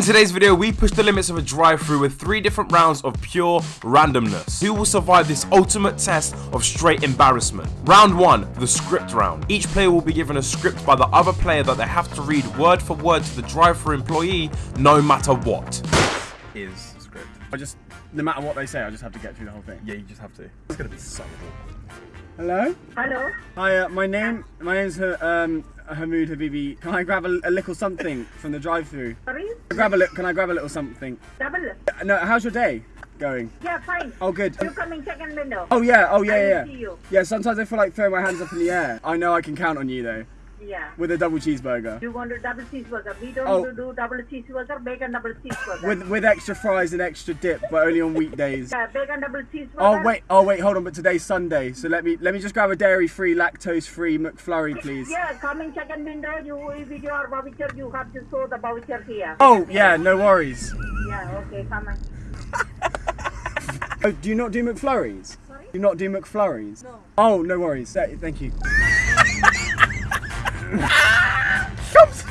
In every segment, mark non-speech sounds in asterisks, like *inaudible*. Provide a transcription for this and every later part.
In today's video, we push the limits of a drive-through with three different rounds of pure randomness. Who will survive this ultimate test of straight embarrassment? Round one, the script round. Each player will be given a script by the other player that they have to read word for word to the drive-through employee, no matter what. is script. I just, no matter what they say, I just have to get through the whole thing. Yeah, you just have to. It's gonna be so awkward. Hello? Hello. Hi, uh, my name, my name's uh, um, Hamoud Habibi. Can I grab a, a little something from the drive-through? Sorry. Grab a li- Can I grab a little something? Double. Uh, No, how's your day going? Yeah, fine. Oh, good. You coming second window. Oh yeah, oh yeah, I yeah. see you. Yeah, sometimes I feel like throwing my hands up in the air. I know I can count on you though, Yeah. with a double cheeseburger. You want a double cheeseburger? We don't Oh. do, do double cheeseburger, bacon double cheeseburger. With with extra fries and extra dip, but only on weekdays. yeah, bacon double cheeseburger. Oh wait, oh wait, hold on, but today's Sunday, so let me let me just grab a dairy-free, lactose-free McFlurry, please. Yeah, coming second window. You with your voucher, you have to show the voucher here. Oh yeah, no worries. Yeah. Okay, come on. Oh, do you not do McFlurries? Sorry? Do you not do McFlurries? No. Oh, no worries. Thank you.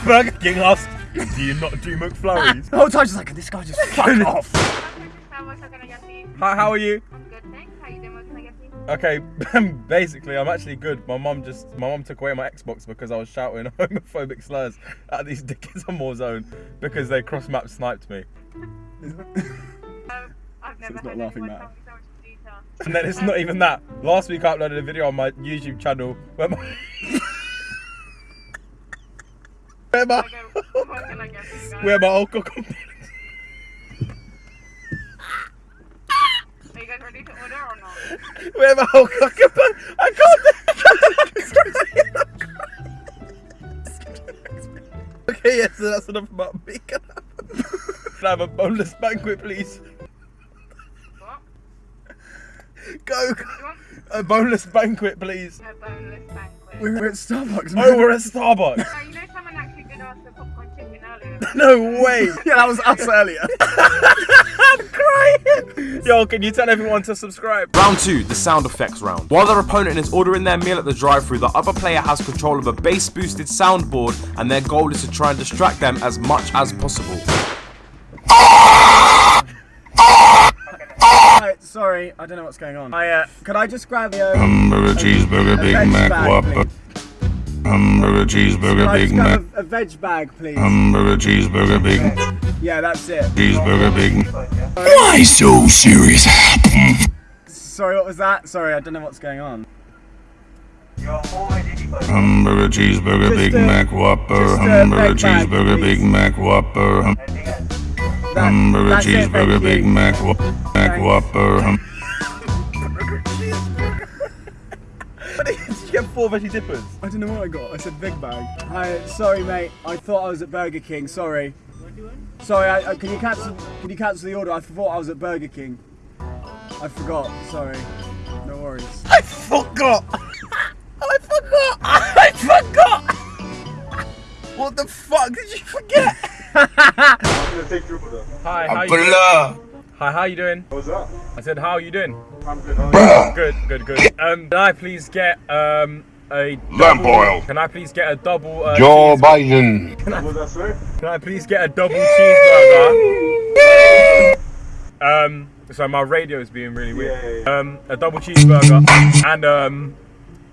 Burger King asked, do you not do McFlurries? The whole time, she's like this guy just fuck off. Hi, how are you? I'm good, thanks. How you doing? What can I get for you? Okay, *laughs* basically, I'm actually good. My mum just, my mum took away my Xbox because I was shouting *laughs* homophobic slurs at these dickheads on Warzone because they cross-map sniped me. Um, I've never it's not heard laughing anyone matter. so. And then it's not even that. Last week I uploaded a video on my YouTube channel where my *laughs* where my, Okay, what can I get for you guys? where my alcohol Are you guys ready to order or not? where my alcohol I can't. okay, yes, so that's enough about me. Can I have a boneless banquet, please? Go, go. A boneless banquet, please. a boneless banquet? We're, we're at Starbucks. Oh, we're at Starbucks. *laughs* No way. yeah, that was us earlier. I'm crying. Yo, can you tell everyone to subscribe? Round two, the sound effects round. While their opponent is ordering their meal at the drive-through, the other player has control of a bass-boosted soundboard, and their goal is to try and distract them as much as possible. *laughs* Right, sorry, I don't know what's going on. I, uh, could I just grab the, uh, Hamburger, cheeseburger, a Big Mac, bag, Whopper. Hamburger, cheeseburger, I Big Mac. a, a veg bag, please? Hamburger, cheeseburger, Big Yeah, that's it. cheeseburger, Big. Why so serious? Sorry, what was that? Sorry, I don't know what's going on. Hamburger, cheeseburger, Big Mac, Whopper. Hamburger, cheeseburger. Big Mac, Whopper. Hamburger, that's it, thank cheeseburger, Big. Mac, Mac. Whopper. Four veggie dippers? I don't know what I got. I said big bag. Hi, sorry, mate. I thought I was at Burger King. Sorry. Sorry. I, I, can you cancel? Can you cancel the order? I thought I was at Burger King. I forgot. Sorry. No worries. I forgot. I forgot. I forgot. What the fuck did you forget? Hi, how you doing? Abdullah. Hi, how you doing? What's up? I said, how are you doing? I'm good. How? Good, good, good. Um, can I please get um a Lamp double- oil. Can I please get a double? Uh, Joe cheese- Biden. What was that, sir? Can I please get a double cheeseburger? Um, so my radio is being really weird. Yeah, yeah, Um, a double cheeseburger and um.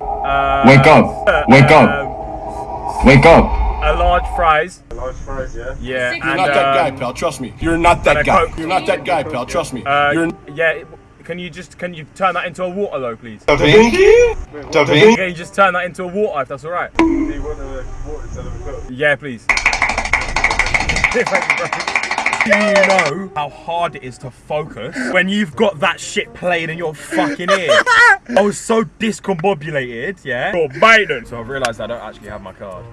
Uh, Wake up. Wake up. um, Wake up. a large fries. A Large fries, yeah? Yeah, You're and not that guy, um, pal. Trust me. You're not that guy. Coke. You're not that guy, pal. Trust me. uh, You're yeah. Can you just can you turn that into a water though, please? Da Vinci? Da Vinci? Can you just turn that into a water if that's all right? Do you want a water instead of a coke? Yeah, please. Thank you, bro. Do you know how hard it is to focus when you've got that shit playing in your fucking ear? *laughs* I was so discombobulated, yeah. For Biden. So I've realised I don't actually have my card.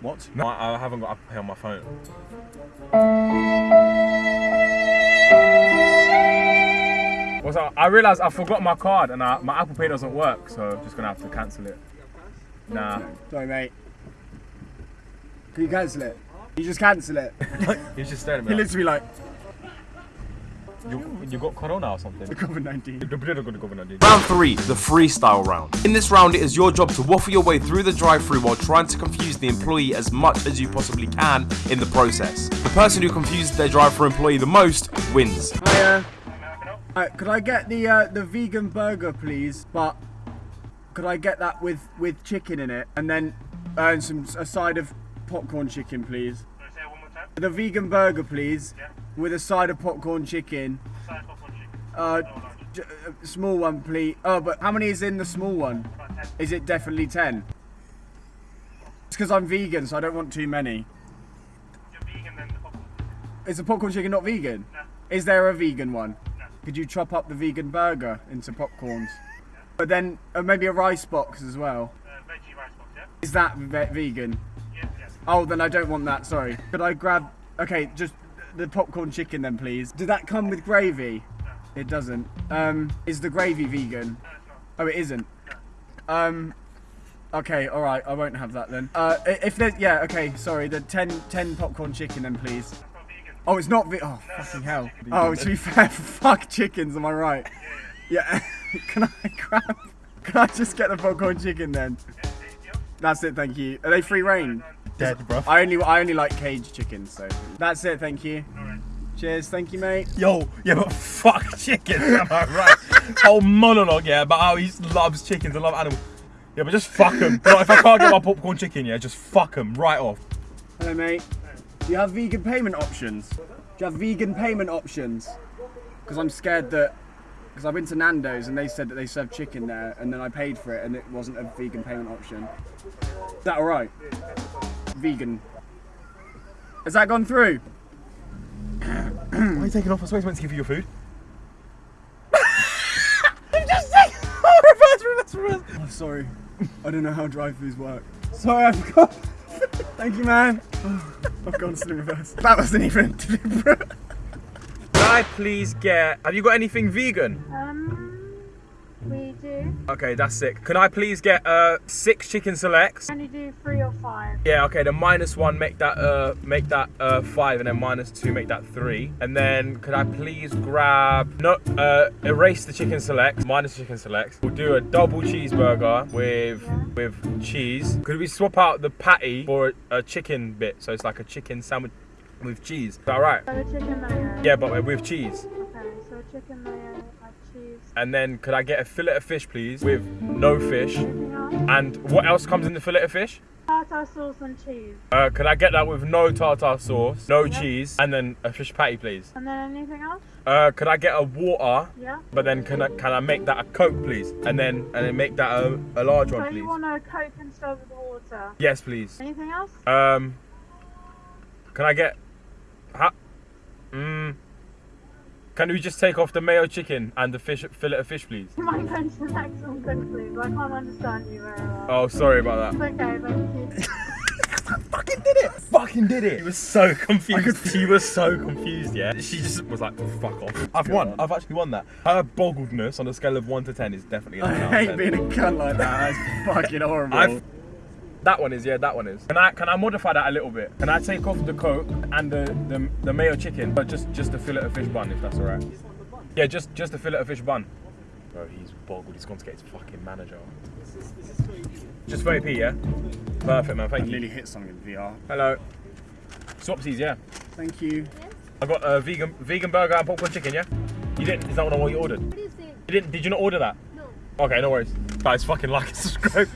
What? No, I, I haven't got Apple Pay on my phone. What's up? I realised I forgot my card and I, my Apple Pay doesn't work, so I'm just gonna have to cancel it. Nah. Sorry, mate. Can you cancel it? You just cancel it. *laughs* He's just staring at me. He like- literally like. You, you got corona or something? The COVID 19. The blood are gonna go in Round 3, the freestyle round. In this round, it is your job to waffle your way through the drive through while trying to confuse the employee as much as you possibly can in the process. The person who confuses their drive through employee the most wins. Hiya. Alright, could I get the uh, the vegan burger, please? But could I get that with with chicken in it, and then uh, and some a side of popcorn chicken, please? The vegan burger, please, with a side of popcorn chicken. Uh, j- uh, small one, please. Oh, but how many is in the small one? Is it definitely ten? It's because I'm vegan, so I don't want too many. Is the popcorn chicken not vegan? Is there a vegan one? Could you chop up the vegan burger into popcorns? But then uh, maybe a rice box as well. Veggie rice box, yeah. Is that ve- vegan? Oh, then I don't want that. Sorry. Could I grab? Okay, just the popcorn chicken then, please. Did that come with gravy? No. It doesn't. Um, is the gravy vegan? No, Oh, it isn't. Um, okay, all right. I won't have that then. Uh, if there's yeah, okay. Sorry, the 10, 10 popcorn chicken then, please. Oh, it's not ve- Oh, fucking hell. Oh, to be fair, *laughs* fuck chickens. Am I right? Yeah. *laughs* can I grab? Can I just get the popcorn chicken then? That's it, thank you. Are they free reign? Dead, bro. I only I only like cage chickens, so that's it. Thank you. Cheers, thank you, mate. Yo, yeah, but fuck *laughs* chickens, am I right? Whole monologue, yeah, about how he loves chickens and love animals. Yeah, but just fuck them. if I can't get my popcorn chicken, yeah, just fuck them right off. Hello, mate. Do you have vegan payment options? Do you have vegan payment options? Because I'm scared that. Because I've been to Nando's and they said that they serve chicken there, and then I paid for it and it wasn't a vegan payment option. Is that alright? Vegan. Has that gone through? Why are you taking off? I was meant to give you your food. *laughs* I'm just saying. reverse, reverse, reverse. I'm oh, sorry. I don't know how drive-throughs work. Sorry, I forgot. Thank you, man. *sighs* I've gone to the reverse. That wasn't even *laughs* deliberate. Can I please get? Have you got anything vegan? Um, we do. Okay, that's sick. Can I please get uh six chicken selects? Can you do three or five? Yeah, okay. The minus one make that uh make that uh five, and then minus two make that three. And then could I please grab no uh erase the chicken selects, minus chicken selects. We'll do a double cheeseburger with with cheese. Could we swap out the patty for a, a chicken bit? So it's like a chicken sandwich with cheese. Is that right? So. Yeah, but with cheese. Chicken mayo, like cheese. And then could I get a fillet of fish, please, with no fish? Else? And what else comes in the fillet of fish? Tartar sauce and cheese. Uh, could I get that with no tartar sauce, no cheese, and then a fish patty, please? And then anything else? Uh, could I get a water? Yeah. But then can I can I make that a coke, please? And then and then make that a, a large So one, you want a coke instead of the water? Yes, please. Anything else? Um, can I get? Ha- mm, can we just take off the mayo chicken and the fish fillet of fish, please? You might go to the next one quickly, but I can't understand you very well. Oh, sorry about that. It's okay, thank you. *laughs* fucking did it! Fucking did it! He was so confused. he was so confused, yeah. She just was like, fuck off. I've won. I've actually won that. Her boggledness on a scale of 1 to 10 is definitely a 10 I hate 10. being a cunt like that. That's fucking *laughs* horrible. I've, that one is, yeah, that one is. Can I can I modify that a little bit? Can I take off the coke and the, the, the mayo chicken, but just just the fillet of fish bun, if that's alright? Yeah, just just the fillet of fish bun. Bro, he's boggled. He's gone to get his fucking manager. Just 30p, yeah? Perfect, man. I Thank you. nearly hit something in VR. Hello. Swapsies, yeah. Thank you. I got a vegan vegan burger and popcorn chicken, yeah? You didn't? Is that what you ordered? What do you think? You didn't? Did you not order that? No. Okay, no worries. Guys, fucking like and *laughs* subscribe.